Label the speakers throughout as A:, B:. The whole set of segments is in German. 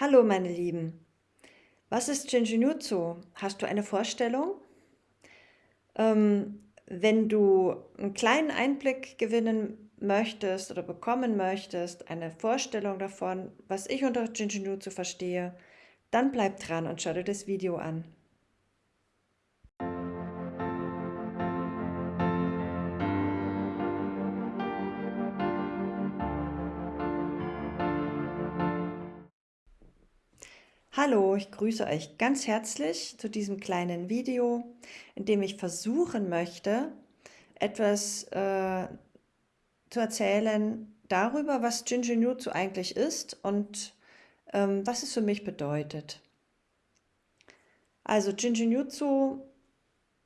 A: Hallo meine Lieben, was ist Jinjinutsu? Hast du eine Vorstellung? Ähm, wenn du einen kleinen Einblick gewinnen möchtest oder bekommen möchtest, eine Vorstellung davon, was ich unter Jinjinutsu verstehe, dann bleib dran und schau dir das Video an. Hallo, ich grüße euch ganz herzlich zu diesem kleinen Video, in dem ich versuchen möchte, etwas äh, zu erzählen darüber, was Jinjinjutsu eigentlich ist und ähm, was es für mich bedeutet. Also Jinjinjutsu,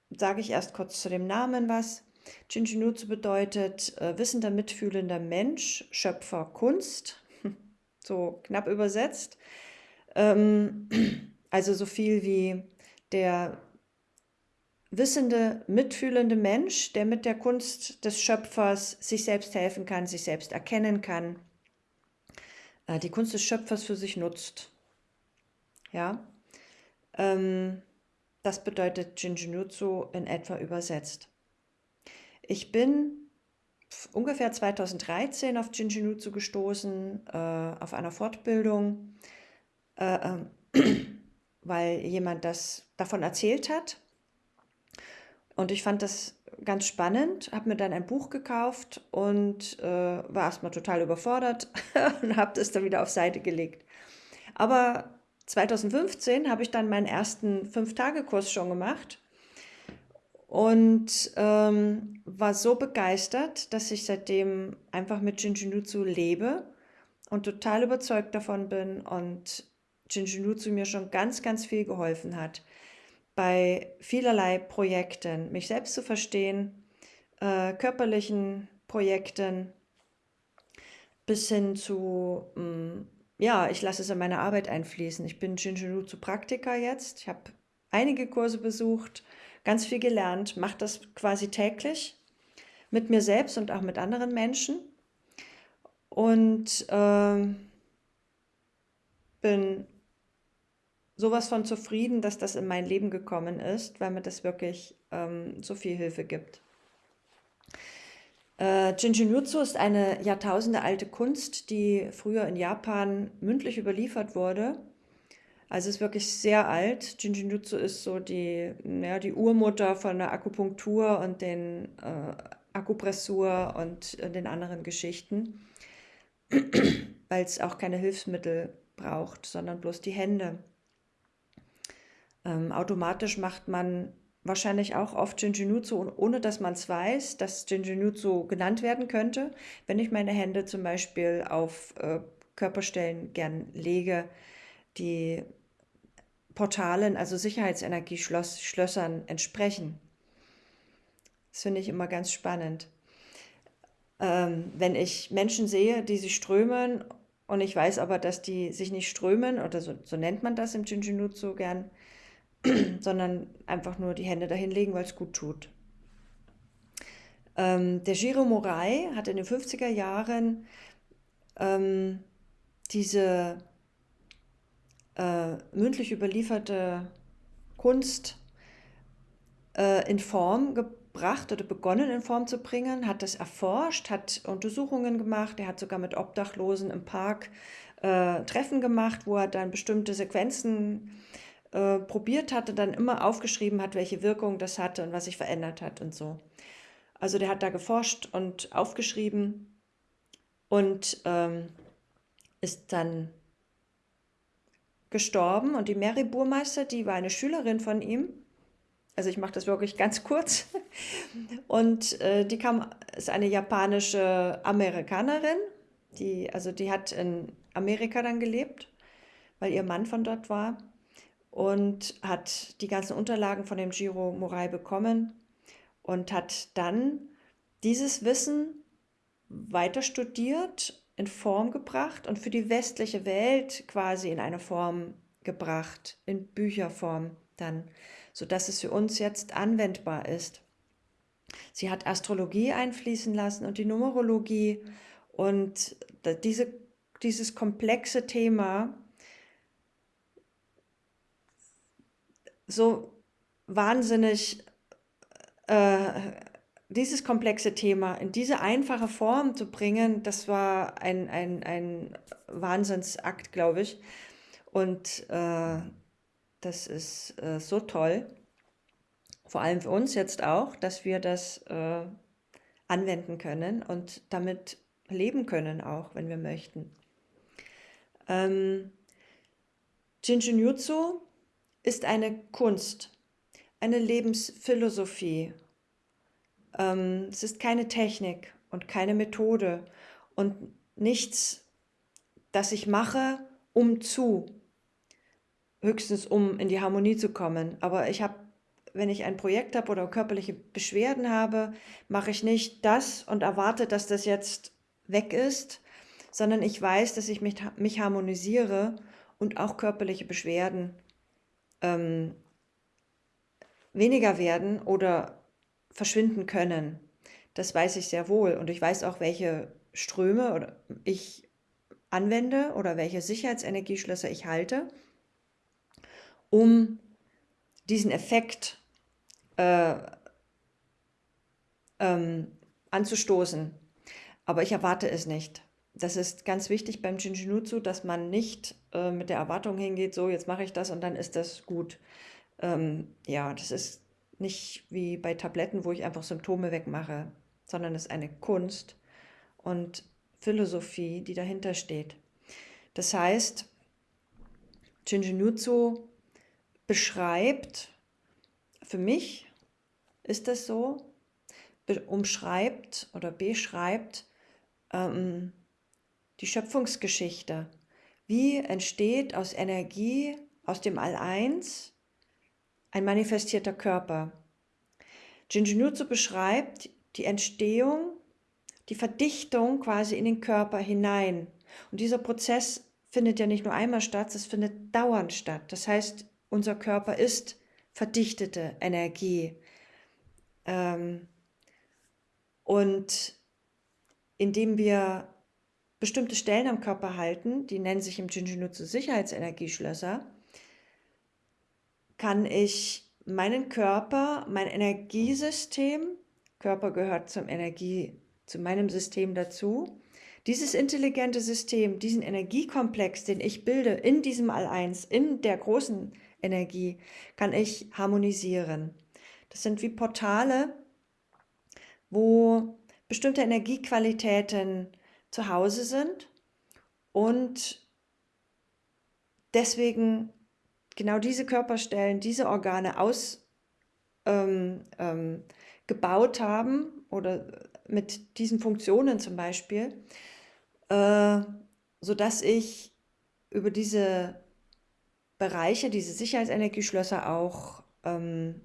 A: sage ich erst kurz zu dem Namen was. Jinjinjutsu bedeutet äh, wissender, mitfühlender Mensch, Schöpfer, Kunst, so knapp übersetzt. Ähm, also so viel wie der wissende, mitfühlende Mensch, der mit der Kunst des Schöpfers sich selbst helfen kann, sich selbst erkennen kann, äh, die Kunst des Schöpfers für sich nutzt. Ja, ähm, das bedeutet Jinjinutsu in etwa übersetzt. Ich bin ungefähr 2013 auf Jinjinutsu gestoßen, äh, auf einer Fortbildung äh, äh, weil jemand das davon erzählt hat. Und ich fand das ganz spannend, habe mir dann ein Buch gekauft und äh, war erstmal total überfordert und habe das dann wieder auf Seite gelegt. Aber 2015 habe ich dann meinen ersten Fünf-Tage-Kurs schon gemacht und ähm, war so begeistert, dass ich seitdem einfach mit Jinjinutsu lebe und total überzeugt davon bin und Jinjinutsu mir schon ganz, ganz viel geholfen hat, bei vielerlei Projekten, mich selbst zu verstehen, äh, körperlichen Projekten, bis hin zu, mh, mm, ja, ich lasse es in meine Arbeit einfließen. Ich bin Jinjinutsu-Praktiker jetzt. Ich habe einige Kurse besucht, ganz viel gelernt, mache das quasi täglich mit mir selbst und auch mit anderen Menschen. Und äh, bin sowas von zufrieden, dass das in mein Leben gekommen ist, weil mir das wirklich ähm, so viel Hilfe gibt. Äh, Jinjinutsu ist eine Jahrtausende alte Kunst, die früher in Japan mündlich überliefert wurde. Also ist wirklich sehr alt. Jinjinutsu ist so die, ja, die Urmutter von der Akupunktur und den äh, Akupressur und äh, den anderen Geschichten, weil es auch keine Hilfsmittel braucht, sondern bloß die Hände. Ähm, automatisch macht man wahrscheinlich auch oft Jinjinutsu, ohne dass man es weiß, dass Jinjinutsu genannt werden könnte. Wenn ich meine Hände zum Beispiel auf äh, Körperstellen gern lege, die Portalen, also Sicherheitsenergieschlössern entsprechen. Das finde ich immer ganz spannend. Ähm, wenn ich Menschen sehe, die sich strömen und ich weiß aber, dass die sich nicht strömen, oder so, so nennt man das im Jinjinutsu gern, sondern einfach nur die Hände dahin legen, weil es gut tut. Ähm, der Giro Morai hat in den 50er Jahren ähm, diese äh, mündlich überlieferte Kunst äh, in Form gebracht oder begonnen in Form zu bringen, hat das erforscht, hat Untersuchungen gemacht, er hat sogar mit Obdachlosen im Park äh, Treffen gemacht, wo er dann bestimmte Sequenzen äh, probiert hatte, dann immer aufgeschrieben hat, welche Wirkung das hatte und was sich verändert hat und so. Also der hat da geforscht und aufgeschrieben und ähm, ist dann gestorben. Und die Mary Burmeister, die war eine Schülerin von ihm. Also ich mache das wirklich ganz kurz. Und äh, die kam, ist eine japanische Amerikanerin, die, also die hat in Amerika dann gelebt, weil ihr Mann von dort war und hat die ganzen Unterlagen von dem Giro Morai bekommen und hat dann dieses Wissen weiter studiert, in Form gebracht und für die westliche Welt quasi in eine Form gebracht, in Bücherform dann, sodass es für uns jetzt anwendbar ist. Sie hat Astrologie einfließen lassen und die Numerologie und diese, dieses komplexe Thema so wahnsinnig äh, dieses komplexe Thema in diese einfache Form zu bringen, das war ein, ein, ein Wahnsinnsakt, glaube ich. Und äh, das ist äh, so toll, vor allem für uns jetzt auch, dass wir das äh, anwenden können und damit leben können, auch wenn wir möchten. Ähm, Jinjinjutsu ist eine Kunst, eine Lebensphilosophie. Ähm, es ist keine Technik und keine Methode und nichts, das ich mache, um zu, höchstens um in die Harmonie zu kommen. Aber ich habe, wenn ich ein Projekt habe oder körperliche Beschwerden habe, mache ich nicht das und erwarte, dass das jetzt weg ist, sondern ich weiß, dass ich mich, mich harmonisiere und auch körperliche Beschwerden ähm, weniger werden oder verschwinden können. Das weiß ich sehr wohl und ich weiß auch, welche Ströme ich anwende oder welche Sicherheitsenergieschlösser ich halte, um diesen Effekt äh, ähm, anzustoßen. Aber ich erwarte es nicht. Das ist ganz wichtig beim Jinjinutsu, dass man nicht äh, mit der Erwartung hingeht, so jetzt mache ich das und dann ist das gut. Ähm, ja, das ist nicht wie bei Tabletten, wo ich einfach Symptome wegmache, sondern es ist eine Kunst und Philosophie, die dahinter steht. Das heißt, Jinjinutsu beschreibt, für mich ist das so, umschreibt oder beschreibt ähm, die Schöpfungsgeschichte. Wie entsteht aus Energie, aus dem All-Eins, ein manifestierter Körper? Jinjinutsu beschreibt die Entstehung, die Verdichtung quasi in den Körper hinein. Und dieser Prozess findet ja nicht nur einmal statt, es findet dauernd statt. Das heißt, unser Körper ist verdichtete Energie. Ähm, und indem wir bestimmte Stellen am Körper halten, die nennen sich im Jinjinutsu Sicherheitsenergieschlösser, kann ich meinen Körper, mein Energiesystem, Körper gehört zum Energie, zu meinem System dazu, dieses intelligente System, diesen Energiekomplex, den ich bilde in diesem All-Eins, in der großen Energie, kann ich harmonisieren. Das sind wie Portale, wo bestimmte Energiequalitäten zu Hause sind und deswegen genau diese Körperstellen, diese Organe ausgebaut ähm, ähm, haben oder mit diesen Funktionen zum Beispiel, äh, sodass ich über diese Bereiche, diese Sicherheitsenergieschlösser auch ähm,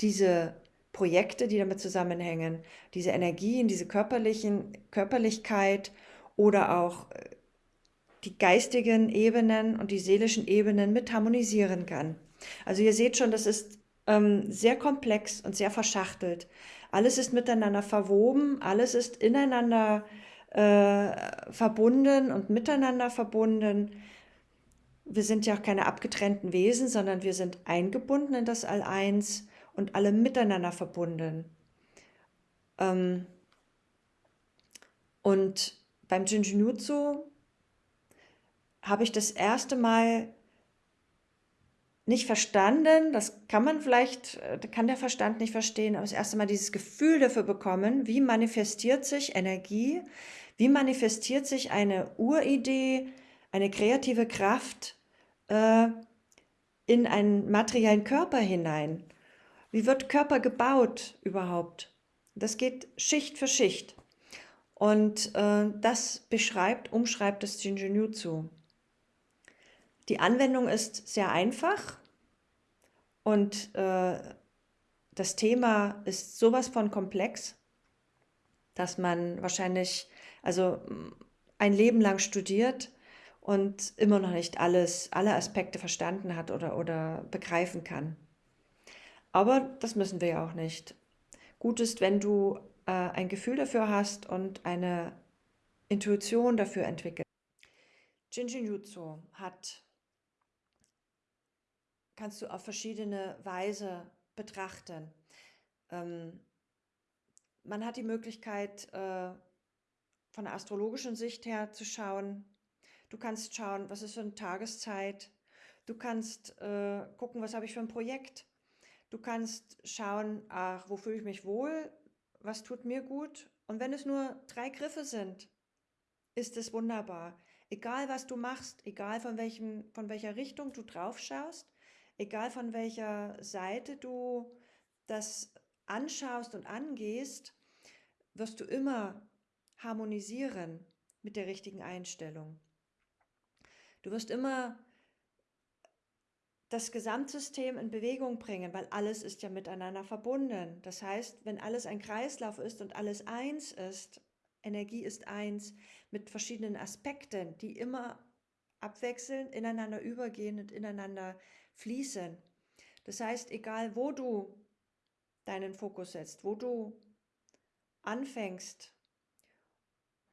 A: diese Projekte, die damit zusammenhängen, diese Energien, diese körperlichen, Körperlichkeit oder auch äh, die geistigen Ebenen und die seelischen Ebenen mit harmonisieren kann. Also ihr seht schon, das ist ähm, sehr komplex und sehr verschachtelt. Alles ist miteinander verwoben, alles ist ineinander äh, verbunden und miteinander verbunden. Wir sind ja auch keine abgetrennten Wesen, sondern wir sind eingebunden in das All-Eins und alle miteinander verbunden. Ähm, und beim Jinjinutsu habe ich das erste Mal nicht verstanden, das kann man vielleicht, äh, kann der Verstand nicht verstehen, aber das erste Mal dieses Gefühl dafür bekommen, wie manifestiert sich Energie, wie manifestiert sich eine Uridee, eine kreative Kraft äh, in einen materiellen Körper hinein. Wie wird Körper gebaut überhaupt? Das geht Schicht für Schicht. Und äh, das beschreibt, umschreibt das Jinjinjutsu. Die Anwendung ist sehr einfach und äh, das Thema ist sowas von komplex, dass man wahrscheinlich also ein Leben lang studiert und immer noch nicht alles, alle Aspekte verstanden hat oder, oder begreifen kann. Aber das müssen wir ja auch nicht. Gut ist, wenn du äh, ein Gefühl dafür hast und eine Intuition dafür entwickelst. Jinjinjutsu hat kannst du auf verschiedene Weise betrachten. Ähm, man hat die Möglichkeit, äh, von der astrologischen Sicht her zu schauen. Du kannst schauen, was ist für eine Tageszeit. Du kannst äh, gucken, was habe ich für ein Projekt. Du kannst schauen, ach, wo fühle ich mich wohl, was tut mir gut. Und wenn es nur drei Griffe sind, ist es wunderbar. Egal was du machst, egal von, welchem, von welcher Richtung du drauf schaust, egal von welcher Seite du das anschaust und angehst, wirst du immer harmonisieren mit der richtigen Einstellung. Du wirst immer das Gesamtsystem in Bewegung bringen, weil alles ist ja miteinander verbunden. Das heißt, wenn alles ein Kreislauf ist und alles eins ist, Energie ist eins mit verschiedenen Aspekten, die immer abwechselnd ineinander übergehen und ineinander fließen. Das heißt, egal wo du deinen Fokus setzt, wo du anfängst,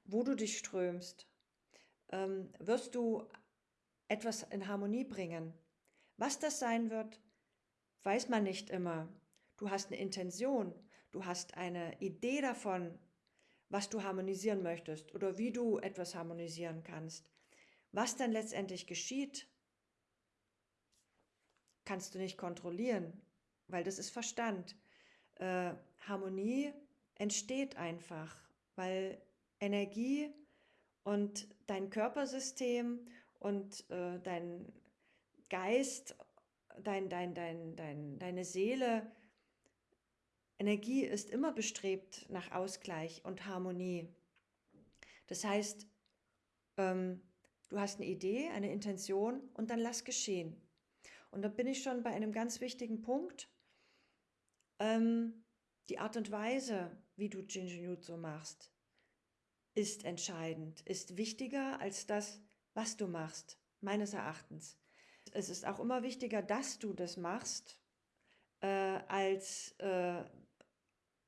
A: wo du dich strömst, ähm, wirst du etwas in Harmonie bringen. Was das sein wird, weiß man nicht immer. Du hast eine Intention, du hast eine Idee davon, was du harmonisieren möchtest oder wie du etwas harmonisieren kannst. Was dann letztendlich geschieht, kannst du nicht kontrollieren, weil das ist Verstand. Äh, Harmonie entsteht einfach, weil Energie und dein Körpersystem und äh, dein Geist, dein, dein, dein, dein, deine Seele, Energie ist immer bestrebt nach Ausgleich und Harmonie. Das heißt, ähm, du hast eine Idee, eine Intention und dann lass geschehen. Und da bin ich schon bei einem ganz wichtigen Punkt. Ähm, die Art und Weise, wie du Jinjinjutsu machst, ist entscheidend, ist wichtiger als das, was du machst, meines Erachtens. Es ist auch immer wichtiger, dass du das machst, äh, als äh,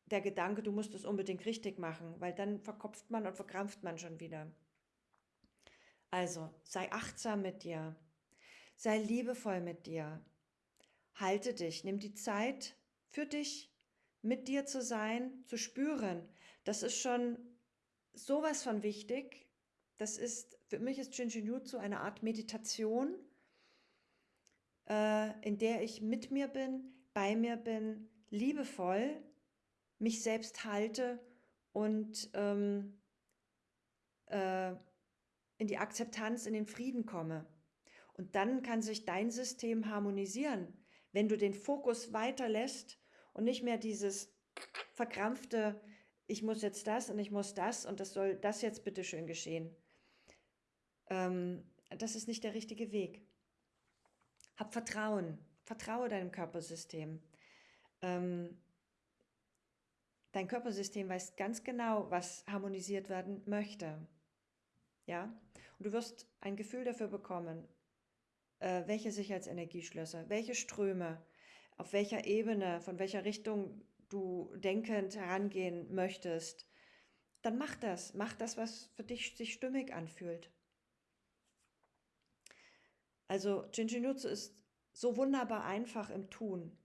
A: der Gedanke, du musst es unbedingt richtig machen, weil dann verkopft man und verkrampft man schon wieder. Also sei achtsam mit dir, sei liebevoll mit dir, halte dich, nimm die Zeit für dich, mit dir zu sein, zu spüren. Das ist schon sowas von wichtig. Das ist, für mich ist Shinjinjutsu eine Art Meditation, äh, in der ich mit mir bin, bei mir bin, liebevoll mich selbst halte und ähm, äh, in die Akzeptanz, in den Frieden komme. Und dann kann sich dein System harmonisieren, wenn du den Fokus weiterlässt und nicht mehr dieses verkrampfte, ich muss jetzt das und ich muss das und das soll das jetzt bitte schön geschehen. Ähm, das ist nicht der richtige Weg. Hab Vertrauen, vertraue deinem Körpersystem. Ähm, dein Körpersystem weiß ganz genau, was harmonisiert werden möchte. Ja? Und du wirst ein Gefühl dafür bekommen, äh, welche Sicherheitsenergieschlösser, welche Ströme, auf welcher Ebene, von welcher Richtung du denkend herangehen möchtest, dann mach das. Mach das, was für dich sich stimmig anfühlt. Also Jinjinutsu ist so wunderbar einfach im Tun.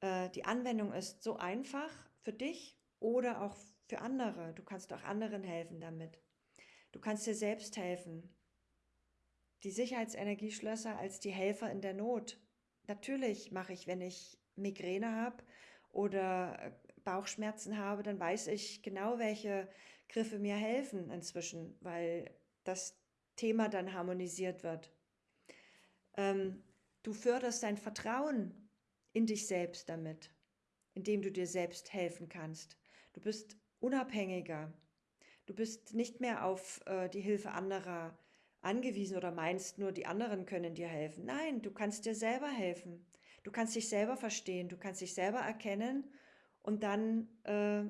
A: Äh, die Anwendung ist so einfach für dich oder auch für andere. Du kannst auch anderen helfen damit. Du kannst dir selbst helfen. Die Sicherheitsenergieschlösser als die Helfer in der Not. Natürlich mache ich, wenn ich Migräne habe oder äh, Bauchschmerzen habe, dann weiß ich genau, welche Griffe mir helfen inzwischen, weil das Thema dann harmonisiert wird. Ähm, du förderst dein Vertrauen in dich selbst damit, indem du dir selbst helfen kannst. Du bist unabhängiger. Du bist nicht mehr auf äh, die Hilfe anderer angewiesen oder meinst nur, die anderen können dir helfen. Nein, du kannst dir selber helfen. Du kannst dich selber verstehen, du kannst dich selber erkennen und dann äh,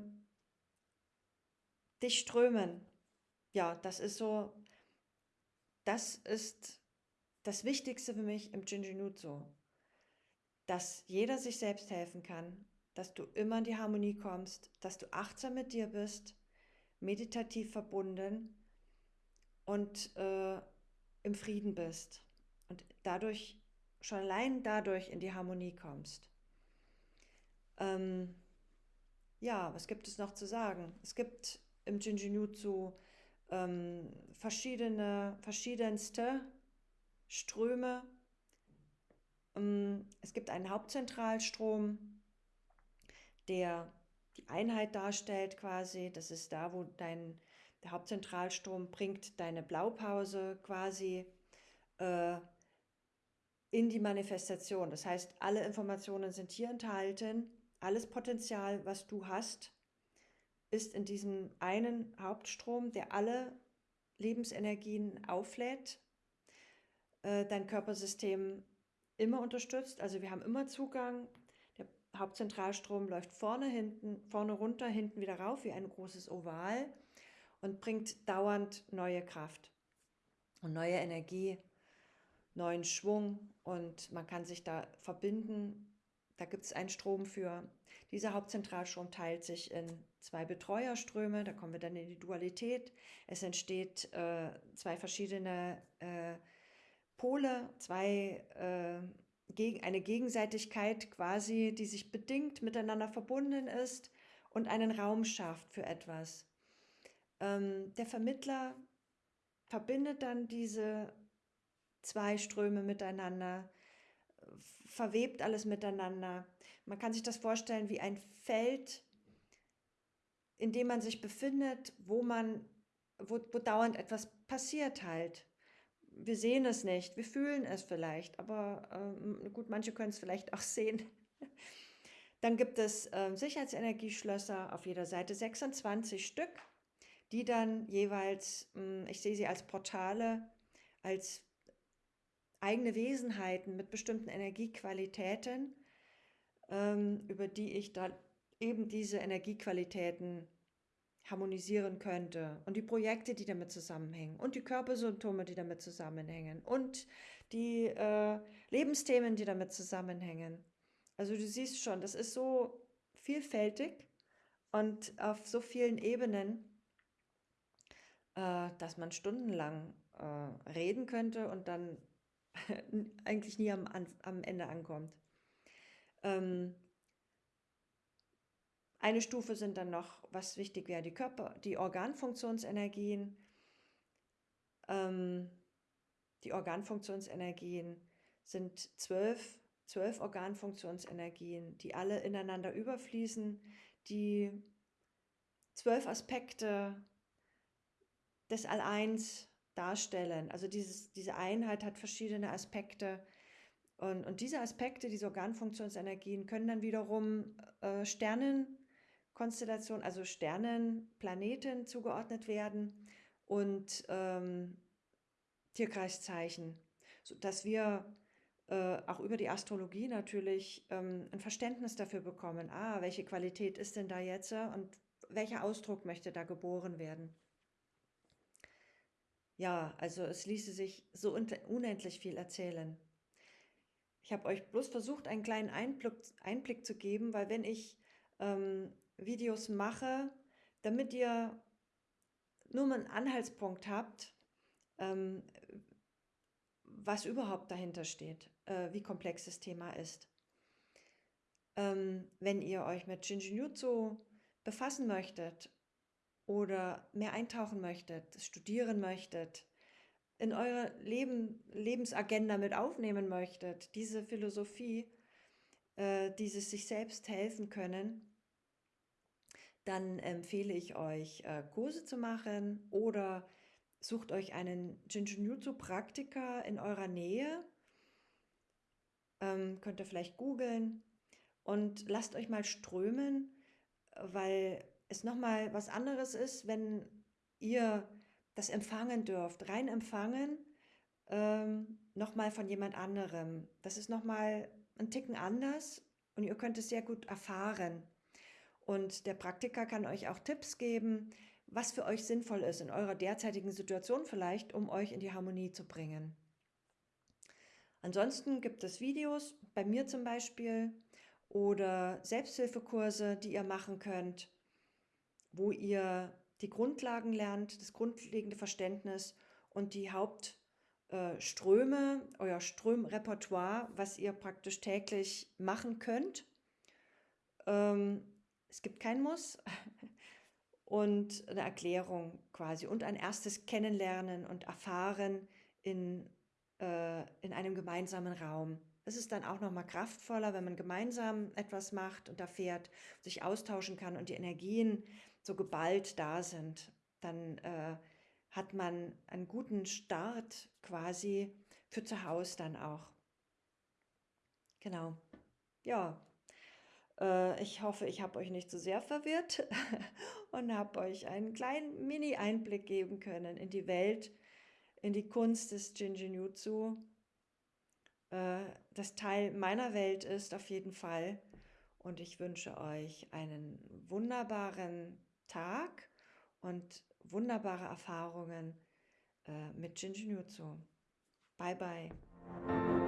A: dich strömen. Ja, das ist so, das ist das Wichtigste für mich im Jinjinutsu, dass jeder sich selbst helfen kann, dass du immer in die Harmonie kommst, dass du achtsam mit dir bist meditativ verbunden und äh, im Frieden bist. Und dadurch schon allein dadurch in die Harmonie kommst. Ähm, ja, was gibt es noch zu sagen? Es gibt im Jinjinjutsu ähm, verschiedene, verschiedenste Ströme. Ähm, es gibt einen Hauptzentralstrom, der die Einheit darstellt quasi. Das ist da, wo dein der Hauptzentralstrom bringt deine Blaupause quasi äh, in die Manifestation. Das heißt, alle Informationen sind hier enthalten, alles Potenzial, was du hast, ist in diesem einen Hauptstrom, der alle Lebensenergien auflädt, äh, dein Körpersystem immer unterstützt. Also wir haben immer Zugang. Der Hauptzentralstrom läuft vorne, hinten, vorne runter, hinten wieder rauf wie ein großes Oval und bringt dauernd neue Kraft und neue Energie, neuen Schwung und man kann sich da verbinden. Da gibt es einen Strom für. Dieser Hauptzentralstrom teilt sich in zwei Betreuerströme, da kommen wir dann in die Dualität. Es entsteht äh, zwei verschiedene äh, Pole, zwei, äh, gegen, eine Gegenseitigkeit quasi, die sich bedingt miteinander verbunden ist und einen Raum schafft für etwas. Ähm, der Vermittler verbindet dann diese zwei Ströme miteinander, verwebt alles miteinander. Man kann sich das vorstellen wie ein Feld, in dem man sich befindet, wo man, wo, wo dauernd etwas passiert halt. Wir sehen es nicht, wir fühlen es vielleicht, aber ähm, gut, manche können es vielleicht auch sehen. Dann gibt es äh, Sicherheitsenergieschlösser auf jeder Seite, 26 Stück die dann jeweils, hm, ich sehe sie als Portale, als eigene Wesenheiten mit bestimmten Energiequalitäten, ähm, über die ich da eben diese Energiequalitäten harmonisieren könnte und die Projekte, die damit zusammenhängen und die Körpersymptome, die damit zusammenhängen und die äh, Lebensthemen, die damit zusammenhängen. Also du siehst schon, das ist so vielfältig und auf so vielen Ebenen, äh, dass man stundenlang äh, reden könnte und dann eigentlich nie am, am Ende ankommt. Ähm, eine Stufe sind dann noch, was wichtig wäre, die Körper, die Organfunktionsenergien. Ähm, die Organfunktionsenergien sind zwölf, zwölf Organfunktionsenergien, die alle ineinander überfließen, die zwölf Aspekte des All-Eins darstellen. Also dieses, diese Einheit hat verschiedene Aspekte. Und, und diese Aspekte, diese Organfunktionsenergien, können dann wiederum äh, Sternenkonstellationen, also Sternen, Planeten zugeordnet werden und ähm, Tierkreiszeichen, sodass wir äh, auch über die Astrologie natürlich ähm, ein Verständnis dafür bekommen, ah, welche Qualität ist denn da jetzt und welcher Ausdruck möchte da geboren werden. Ja, also es ließe sich so unendlich viel erzählen. Ich habe euch bloß versucht, einen kleinen Einblick, Einblick zu geben, weil wenn ich ähm, Videos mache, damit ihr nur mal einen Anhaltspunkt habt, ähm, was überhaupt dahinter steht, äh, wie komplex das Thema ist. Ähm, wenn ihr euch mit Shinjinjutsu befassen möchtet oder mehr eintauchen möchtet, studieren möchtet, in eure Leben, Lebensagenda mit aufnehmen möchtet, diese Philosophie, äh, dieses sich selbst helfen können, dann empfehle ich euch, äh, Kurse zu machen oder sucht euch einen Jinjinjutsu-Praktiker in eurer Nähe. Ähm, könnt ihr vielleicht googeln und lasst euch mal strömen, weil es nochmal was anderes ist, wenn ihr das empfangen dürft, rein empfangen, ähm, nochmal von jemand anderem. Das ist nochmal ein Ticken anders und ihr könnt es sehr gut erfahren. Und der Praktiker kann euch auch Tipps geben, was für euch sinnvoll ist in eurer derzeitigen Situation vielleicht, um euch in die Harmonie zu bringen. Ansonsten gibt es Videos, bei mir zum Beispiel, oder Selbsthilfekurse, die ihr machen könnt wo ihr die Grundlagen lernt, das grundlegende Verständnis und die Hauptelemente äh, euer Strömrepertoire, was ihr praktisch täglich machen könnt. Ähm, es gibt kein Muss und eine Erklärung quasi und ein erstes Kennenlernen und Erfahren in, äh, in einem gemeinsamen Raum. Es ist dann auch noch mal kraftvoller, wenn man gemeinsam etwas macht und erfährt, sich austauschen kann und die Energien so geballt da sind. Dann äh, hat man einen guten Start quasi für zu Hause dann auch. Genau. Ja, ich hoffe, ich habe euch nicht zu so sehr verwirrt und habe euch einen kleinen Mini-Einblick geben können in die Welt, in die Kunst des Jinjinjutsu, äh, das Teil meiner Welt ist auf jeden Fall. Und ich wünsche euch einen wunderbaren Tag und wunderbare Erfahrungen äh, mit Jinjinjutsu. Bye bye.